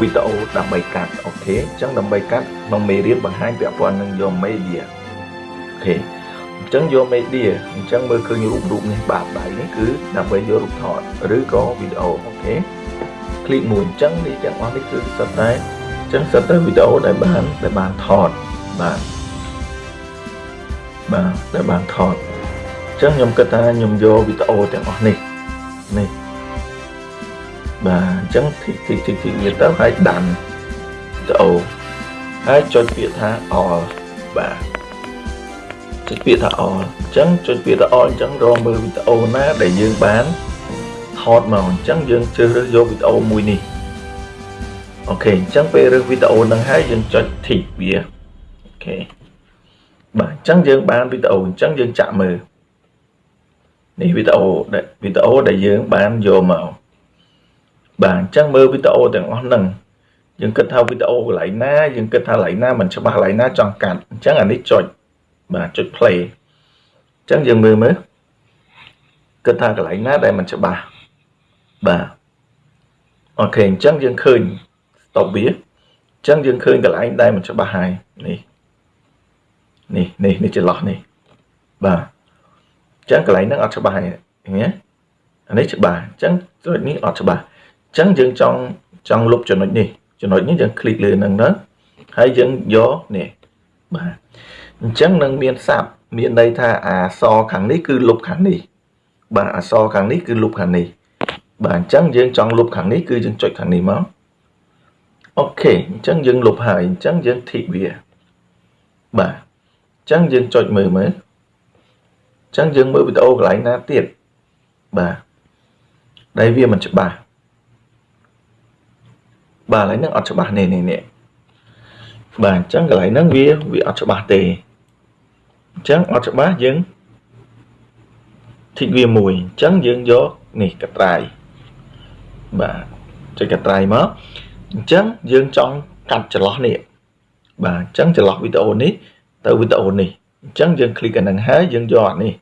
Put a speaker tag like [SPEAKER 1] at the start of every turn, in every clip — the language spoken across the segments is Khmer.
[SPEAKER 1] វីដេអូដើម្បីកាត់ okay អញ្ចឹងដើម្បីកាត់ក្នុងមេរៀនបង្ហាញពាក់ព័ន្ធនឹងយក media អូខេអញ្ចឹងយក media អញ្ចឹងមើលឃើញរូបរូបនេះបាទដៃនេះគឺដើម្បីយករូបថតឬក៏វីដេអូ okay click មួយអញ្ចឹងនេះទាំងអស់នេះគឺសុទ្ធតែអញ្ចឹងសុទ្ធតែវីដេអូដែលបានដែលបានថតបាទបាទដែលបានថតអញ្ចឹងខ្ញុំគិតថាខ្ញុំយកវីដេអូទាំងអស់នេះនេះ បាទអញ្ចឹងទីទីទីទីវាទៅហើយដាំវីដេអូហើយចុចពាក្យថា all បាទចុចពាក្យថា all អញ្ចឹងចុចពាក្យថា all អញ្ចឹងរកមើលវីដេអូណាដែលយើងបានថតមកអញ្ចឹងយើងជ្រើសរើសយកវីដេអូមួយនេះអូខេអញ្ចឹងពេលរើសវីដេអូហ្នឹងហើយយើងចុច tick វាអូខេបាទអញ្ចឹងយើងបានវីដេអូអញ្ចឹងយើងចាក់មើលនេះវីដេអូដែលវីដេអូដែលយើងបានយកមក បាទអញ្ចឹងមើលវីដេអូទាំងអស់ហ្នឹងយើងគិតថាវីដេអូកន្លែងណាយើងគិតថាកន្លែងណាមិនច្បាស់កន្លែងណាចង់កាត់អញ្ចឹងអានេះចុចបាទចុច play អញ្ចឹងយើងមើលមើលគិតថាកន្លែងណាដែលមិនច្បាស់បាទអូខេអញ្ចឹងយើងឃើញ stop វាអញ្ចឹងយើងឃើញកន្លែងដែលមិនច្បាស់ហើយនេះនេះនេះនេះចន្លោះនេះបាទអញ្ចឹងកន្លែងហ្នឹងអត់ច្បាស់ហើយឃើញទេអានេះច្បាស់អញ្ចឹងចំណុចនេះអត់ច្បាស់ អញ្ចឹងយើងចង់ចង់លុបចំណុចនេះចំណុចនេះយើងคลิกលើនឹងទៅហើយយើងយកនេះបាទអញ្ចឹងនឹងមានសាប់មានន័យថាអាសខាងនេះគឺលុបខាងនេះបាទអសខាងនេះគឺលុបខាងនេះបាទអញ្ចឹងយើងចង់លុបខាងនេះគឺយើងចុចខាងនេះមកអូខេអញ្ចឹងយើងលុបហើយអញ្ចឹងយើងធីកវាបាទអញ្ចឹងយើងចុចមើលមើលអញ្ចឹងយើងមើលវីដេអូកន្លែងណាទៀតបាទដែលវាមិនច្បាស់ បាទកន្លែងហ្នឹងអត់ច្បាស់នេះនេះនេះបាទអញ្ចឹងកន្លែងហ្នឹងវាវាអត់ច្បាស់ទេអញ្ចឹងអត់ច្បាស់យើងធីកវាមួយអញ្ចឹងយើងយកនេះកត្រៃបាទចុចកត្រៃមកអញ្ចឹងយើងចង់កាត់ចន្លោះនេះបាទអញ្ចឹងចន្លោះវីដេអូនេះទៅវីដេអូនេះអញ្ចឹងយើងคลิกអានឹងហើយយើងយកអានេះ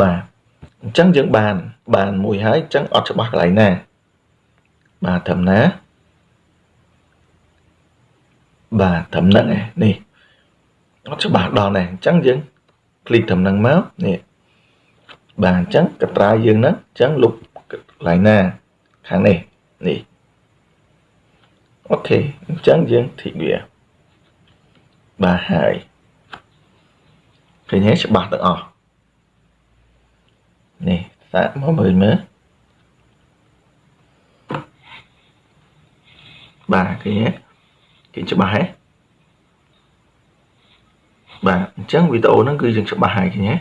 [SPEAKER 1] បាទអញ្ចឹងយើងបានបានមួយហើយអញ្ចឹងអត់ច្បាស់កន្លែងណាបាទត្រឹមណា បាទត្រឹមហ្នឹងនេះអត់ច្បាស់ដល់ដែរអញ្ចឹងយើងคลิกត្រឹមហ្នឹងមកនេះបាទអញ្ចឹងកត្រាយើងហ្នឹងអញ្ចឹងលុបកន្លែងណាខាងនេះនេះអូខេអញ្ចឹងយើងធីកវាបាទហើយឃើញហើយច្បាស់ទាំងអស់នេះសាកមកមើលមើលបាទឃើញ ទេគេច្បាស់ហ៎បាទអញ្ចឹងវីដេអូហ្នឹងគឺយើងច្បាស់ហើយឃើញទេ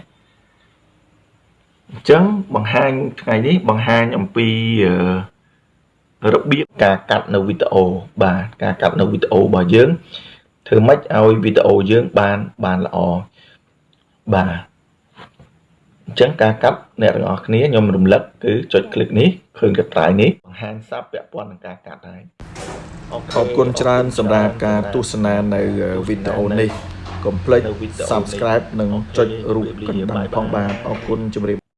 [SPEAKER 1] អញ្ចឹងបង្ហាញថ្ងៃនេះបង្ហាញអំពីរបៀបការកាត់នៅវីដេអូបាទការកាត់នៅវីដេអូរបស់យើងធ្វើម៉េចឲ្យវីដេអូយើងបានបានល្អបាទអញ្ចឹងការកាត់អ្នកទាំងអស់គ្នាខ្ញុំរំលឹកគឺចុចคลิกនេះឃើញកត្រៃនេះបង្ហាញសាប់ពាក់ព័ន្ធនឹងការកាត់ហើយ អរគុណច្រើនសម្រាប់ការទស្សនានៅវីដេអូនេះកុំភ្លេច Subscribe និងចុចរូបកណ្ដឹងផងបាទអរគុណជម្រាប